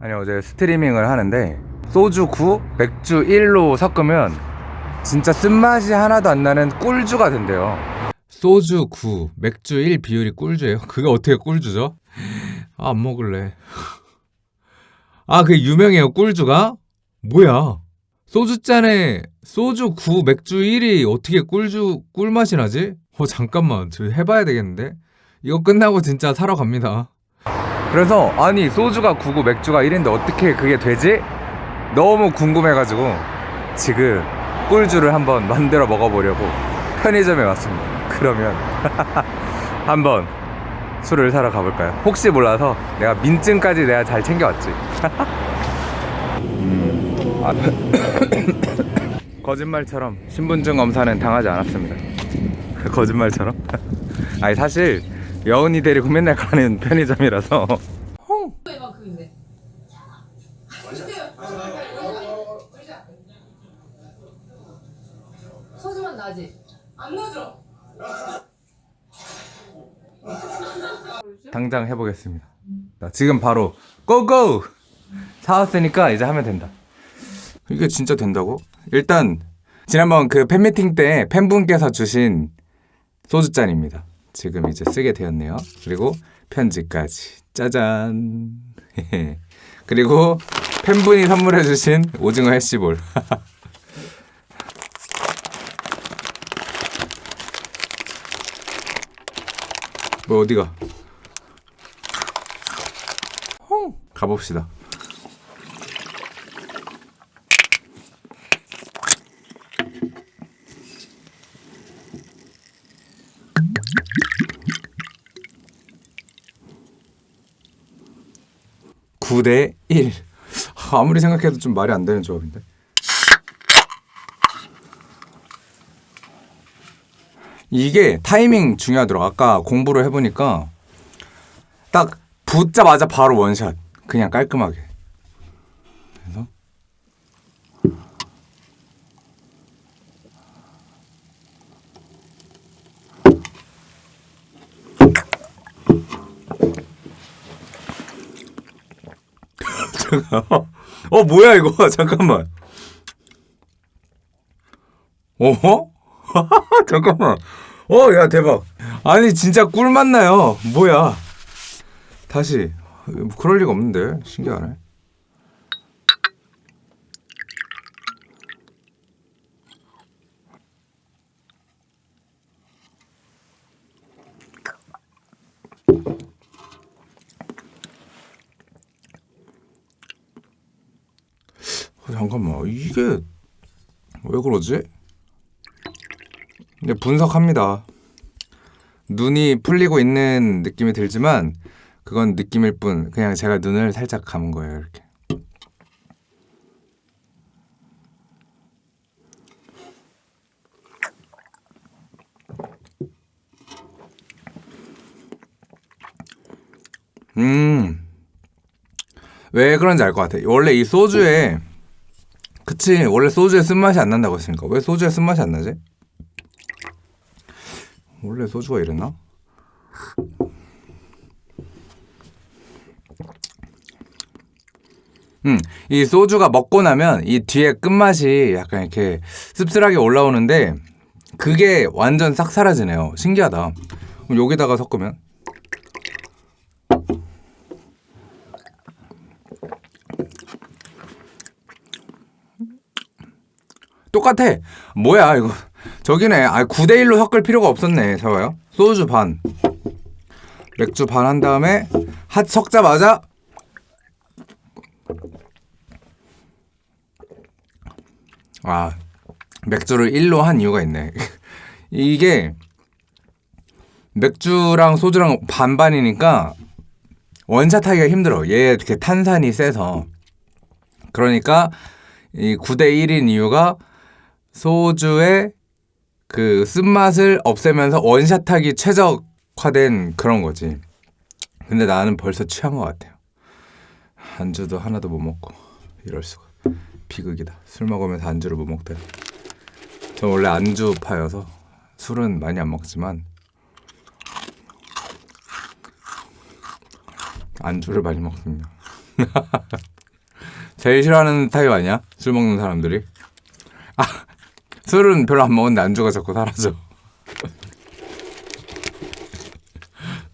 아니 어제 스트리밍을 하는데 소주 9, 맥주 1로 섞으면 진짜 쓴맛이 하나도 안 나는 꿀주가 된대요 소주 9, 맥주 1 비율이 꿀주예요? 그게 어떻게 꿀주죠? 아, 안 먹을래 아 그게 유명해요 꿀주가? 뭐야 소주잔에 소주 9, 맥주 1이 어떻게 꿀주 꿀맛이 나지? 어 잠깐만 저 해봐야 되겠는데? 이거 끝나고 진짜 사러 갑니다 그래서 아니 소주가 9고 맥주가 1인데 어떻게 그게 되지? 너무 궁금해가지고 지금 꿀주를 한번 만들어 먹어보려고 편의점에 왔습니다 그러면 한번 술을 사러 가볼까요? 혹시 몰라서 내가 민증까지 내가 잘 챙겨왔지 음, 아, 거짓말처럼 신분증 검사는 당하지 않았습니다 거짓말처럼 아니 사실 여운이 데리고 맨날 가는 편의점이라서. 소주만 나지? 안 나죠? 당장 해보겠습니다 자, 지금 바로 고고! 사왔으니까 이제 하면 된다 이게 진짜 된다고? 일단 지난번 그 팬미팅 때 팬분께서 주신 소주잔입니다 지금 이제 쓰게 되었네요. 그리고 편지까지. 짜잔. 그리고 팬분이 선물해 주신 오징어 해시볼. 뭐 어디가? 가봅시다. (9 대 1) 아무리 생각해도 좀 말이 안 되는 조합인데. 이게 타이밍 중요하더라고 아까 공부를 해보니까 딱 붙자마자 바로 원샷. 그냥 깔끔하게. 그래서 잠깐 어 뭐야 이거? 잠깐만. 어허? 잠깐만. 어 야 대박. 아니 진짜 꿀 맛나요? 뭐야? 다시. 뭐 그럴 리가 없는데. 신기하네 잠깐만 이게 왜 그러지? 근데 분석합니다. 눈이 풀리고 있는 느낌이 들지만 그건 느낌일 뿐 그냥 제가 눈을 살짝 감은 거예요 이렇게 음 왜 그런지 알 것 같아 원래 이 소주에 그치 원래 소주에 쓴맛이 안 난다고 했으니까 왜 소주에 쓴맛이 안 나지? 원래 소주가 이랬나? 음, 이 소주가 먹고 나면 이 뒤에 끝맛이 약간 이렇게 씁쓸하게 올라오는데 그게 완전 싹 사라지네요. 신기하다. 그럼 여기다가 섞으면 똑같아. 뭐야 이거. 저기네. 아 9대 1로 섞을 필요가 없었네. 잡아요. 소주 반. 맥주 반 한 다음에 핫 섞자마자 아 맥주를 1로 한 이유가 있네 이게 맥주랑 소주랑 반반이니까 원샷 하기가 힘들어 얘 이렇게 탄산이 세서 그러니까 이 9대 1인 이유가 소주의 그 쓴맛을 없애면서 원샷하기 최적화된 그런 거지. 근데 나는 벌써 취한 것 같아요. 안주도 하나도 못 먹고 이럴 수가. 비극이다. 술 먹으면서 안주를 못 먹대 저 원래 안주파여서 술은 많이 안 먹지만 안주를 많이 먹습니다. 제일 싫어하는 타입 아니야? 술 먹는 사람들이. 아, 술은 별로 안 먹는데 안주가 자꾸 사라져.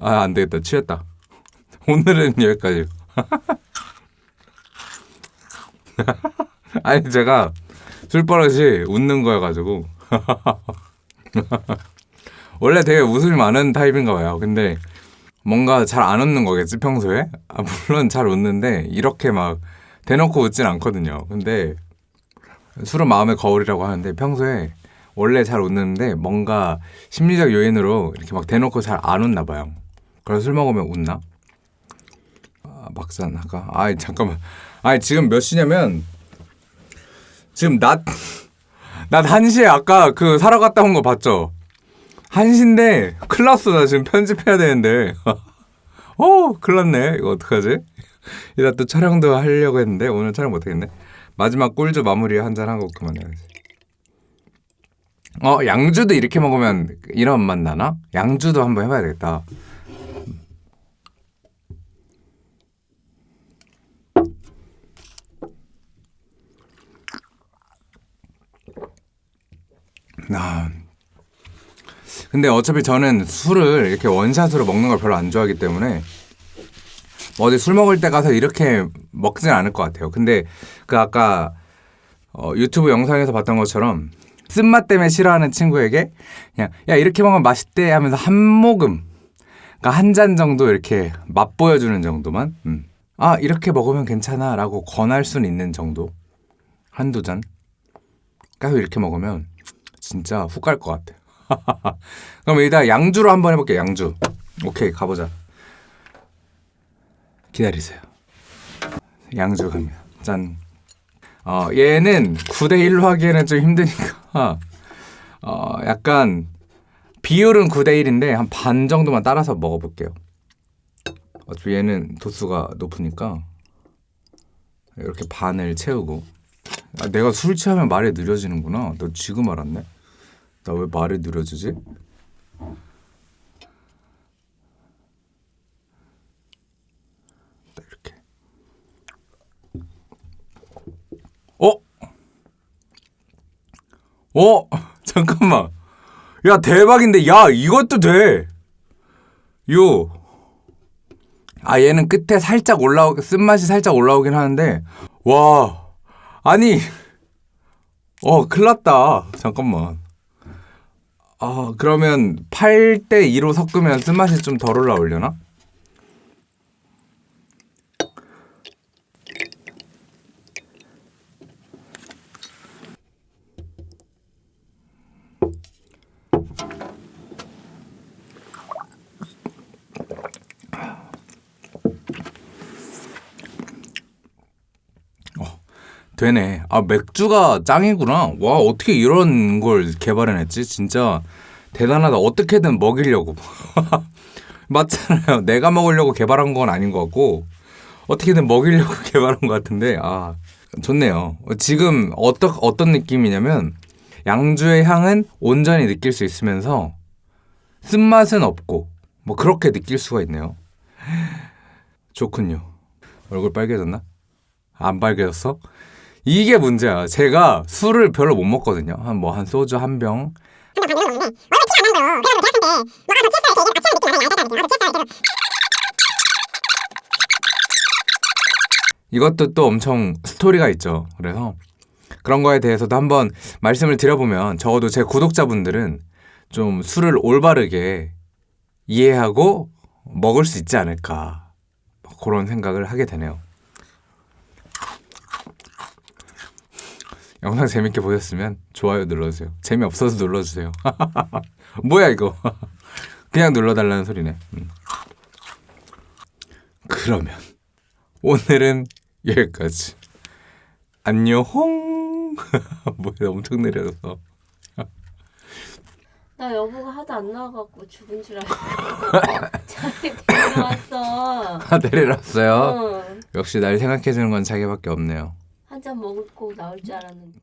아, 안 되겠다. 취했다. 오늘은 여기까지. 아니, 제가 술버릇이 웃는 거여가지고. 원래 되게 웃음이 많은 타입인가 봐요. 근데 뭔가 잘 안 웃는 거겠지, 평소에? 아, 물론 잘 웃는데, 이렇게 막 대놓고 웃진 않거든요. 근데 술은 마음의 거울이라고 하는데, 평소에 원래 잘 웃는데, 뭔가 심리적 요인으로 이렇게 막 대놓고 잘 안 웃나 봐요. 그래서 술 먹으면 웃나? 아, 막상 아까 아이 잠깐만 아니 지금 몇 시냐면 지금 낮 낮 1시에 아까 그 사러 갔다 온 거 봤죠? 1시인데 큰일 났어 나 지금 편집해야 되는데 어 큰일 났네 이거 어떡하지? 이따 또 촬영도 하려고 했는데 오늘 촬영 못하겠네 마지막 꿀주 마무리 한 잔 하고 그만해야지 어 양주도 이렇게 먹으면 이런 맛 나나? 양주도 한번 해봐야 되겠다 아. 근데 어차피 저는 술을 이렇게 원샷으로 먹는 걸 별로 안 좋아하기 때문에 뭐 어디 술 먹을 때 가서 이렇게 먹진 않을 것 같아요. 근데 그 아까 어, 유튜브 영상에서 봤던 것처럼 쓴맛 때문에 싫어하는 친구에게 그냥 야 이렇게 먹으면 맛있대 하면서 한 모금 그러니까 한 잔 정도 이렇게 맛보여주는 정도만 음. 아 이렇게 먹으면 괜찮아 라고 권할 수는 있는 정도 한두 잔 계속 이렇게 먹으면 진짜 훅 갈 것 같아. 그럼 일단 양주로 한번 해볼게. 양주. 오케이 가보자. 기다리세요. 양주 갑니다. 짠. 어 얘는 9대 1로 하기에는 좀 힘드니까 어 약간 비율은 9대 1인데 한 반 정도만 따라서 먹어볼게요. 어차피 얘는 도수가 높으니까 이렇게 반을 채우고 아, 내가 술 취하면 말이 느려지는구나. 너 지금 알았네. 나 왜 말이 느려지지? 딱 이렇게. 어? 어? 잠깐만. 야 대박인데 야 이것도 돼. 요. 아 얘는 끝에 살짝 올라오 쓴맛이 살짝 올라오긴 하는데 와 아니 어 큰일났다 잠깐만 아 그러면 8대 2로 섞으면 쓴맛이 좀 덜 올라오려나? 되네. 아, 맥주가 짱이구나. 와, 어떻게 이런 걸 개발해냈지? 진짜 대단하다. 어떻게든 먹이려고. 맞잖아요. 내가 먹으려고 개발한 건 아닌 것 같고, 어떻게든 먹이려고 개발한 것 같은데, 아, 좋네요. 지금 어떠, 어떤 느낌이냐면, 양주의 향은 온전히 느낄 수 있으면서, 쓴맛은 없고, 뭐 그렇게 느낄 수가 있네요. 좋군요. 얼굴 빨개졌나? 안 빨개졌어? 이게 문제야. 제가 술을 별로 못 먹거든요. 한 뭐 한 소주 한 병. 이것도 또 엄청 스토리가 있죠. 그래서 그런 거에 대해서도 한번 말씀을 드려보면 적어도 제 구독자분들은 좀 술을 올바르게 이해하고 먹을 수 있지 않을까. 그런 생각을 하게 되네요. 영상 재밌게 보셨으면 좋아요 눌러주세요. 재미없어서 눌러주세요. 뭐야 이거. 그냥 눌러달라는 소리네. 음. 그러면 오늘은 여기까지. 안녕. 뭐야 엄청 느려졌어. 나 여보가 하도 안 나와갖고 죽은 줄 알고 자기 데려왔어. 아 내려놨어요. 응. 역시 날 생각해주는 건 자기밖에 없네요. 한 잔 먹고 나올 줄 알았는데.